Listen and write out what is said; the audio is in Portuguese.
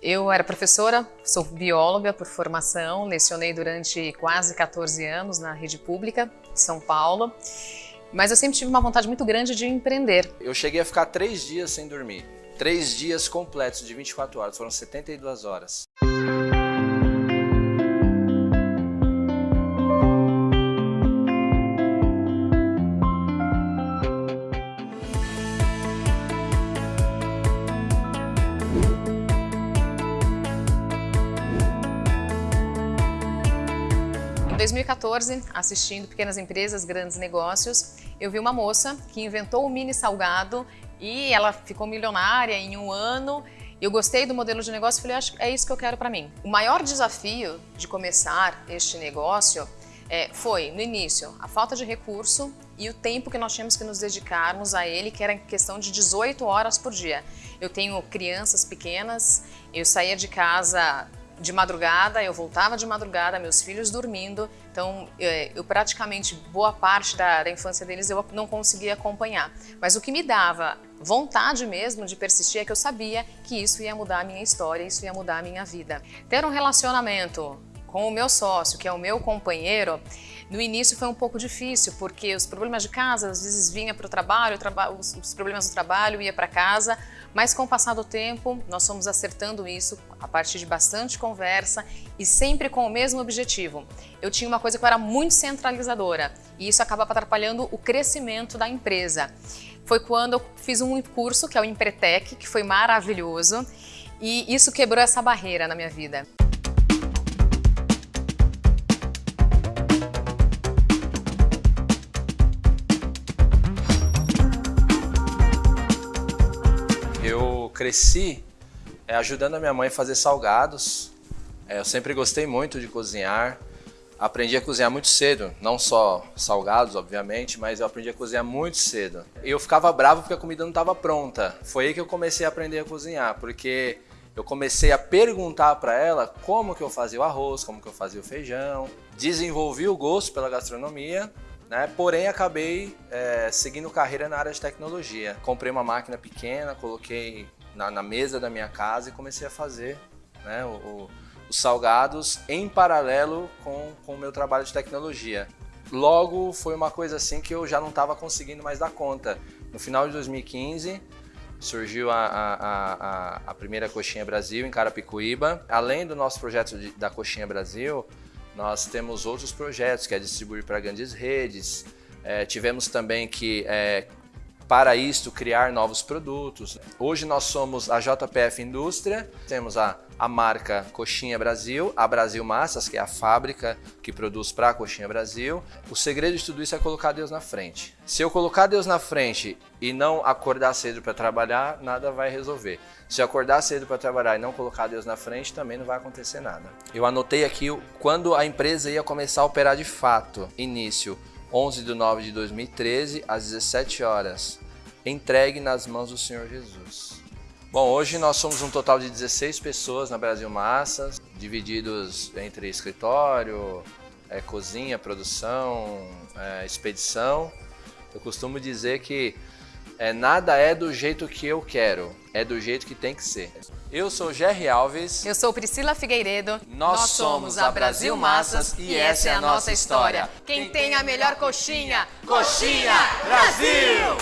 Eu era professora, sou bióloga por formação, lecionei durante quase 14 anos na rede pública de São Paulo, mas eu sempre tive uma vontade muito grande de empreender. Eu cheguei a ficar três dias sem dormir, três dias completos de 24 horas, foram 72 horas. 2014, assistindo Pequenas Empresas, Grandes Negócios, eu vi uma moça que inventou o mini salgado e ela ficou milionária em um ano. Eu gostei do modelo de negócio e falei, acho que é isso que eu quero para mim. O maior desafio de começar este negócio é, foi, no início, a falta de recurso e o tempo que nós tínhamos que nos dedicarmos a ele, que era em questão de 18 horas por dia. Eu tenho crianças pequenas, eu saía de casa de madrugada, eu voltava de madrugada, meus filhos dormindo, então é, eu praticamente boa parte da, da, infância deles eu não conseguia acompanhar. Mas o que me dava vontade mesmo de persistir é que eu sabia que isso ia mudar a minha história, isso ia mudar a minha vida. Ter um relacionamento com o meu sócio, que é o meu companheiro, no início foi um pouco difícil, porque os problemas de casa, às vezes vinha para o trabalho, os, os problemas do trabalho ia para casa, mas com o passar do tempo, nós fomos acertando isso a partir de bastante conversa e sempre com o mesmo objetivo. Eu tinha uma coisa que eu era muito centralizadora e isso acabava atrapalhando o crescimento da empresa. Foi quando eu fiz um curso, que é o Empretec, que foi maravilhoso, e isso quebrou essa barreira na minha vida. Cresci é, ajudando a minha mãe a fazer salgados. É, eu sempre gostei muito de cozinhar. Aprendi a cozinhar muito cedo, não só salgados, obviamente, mas eu aprendi a cozinhar muito cedo. Eu ficava bravo porque a comida não estava pronta. Foi aí que eu comecei a aprender a cozinhar, porque eu comecei a perguntar para ela como que eu fazia o arroz, como que eu fazia o feijão. Desenvolvi o gosto pela gastronomia né? Porém, acabei é, seguindo carreira na área de tecnologia. Comprei uma máquina pequena, coloquei na, na mesa da minha casa e comecei a fazer né, o, o, os salgados em paralelo com, com o meu trabalho de tecnologia. Logo, foi uma coisa assim que eu já não estava conseguindo mais dar conta. No final de 2015, surgiu a, a, a, a, primeira Coxinha Brasil em Carapicuíba. Além do nosso projeto de, da Coxinha Brasil, nós temos outros projetos, que é distribuir para grandes redes. É, tivemos também que é, para isto criar novos produtos. Hoje nós somos a JPF Indústria, temos a, a marca Coxinha Brasil, a Brasil Massas, que é a fábrica que produz para a Coxinha Brasil. O segredo de tudo isso é colocar Deus na frente. Se eu colocar Deus na frente e não acordar cedo para trabalhar, nada vai resolver. Se eu acordar cedo para trabalhar e não colocar Deus na frente, também não vai acontecer nada. Eu anotei aqui quando a empresa ia começar a operar de fato. Início 11 de 9 de 2013, às 17 horas, entregue nas mãos do Senhor Jesus. Bom, hoje nós somos um total de 16 pessoas na Brasil Massas, divididos entre escritório, é, cozinha, produção, é, expedição. Eu costumo dizer que é, nada é do jeito que eu quero, é do jeito que tem que ser. Eu sou Jerry Alves. Eu sou Priscila Figueiredo. Nós, Nós somos a Brasil Massas e essa é a nossa história. Quem tem a melhor coxinha, Coxinha Brasil!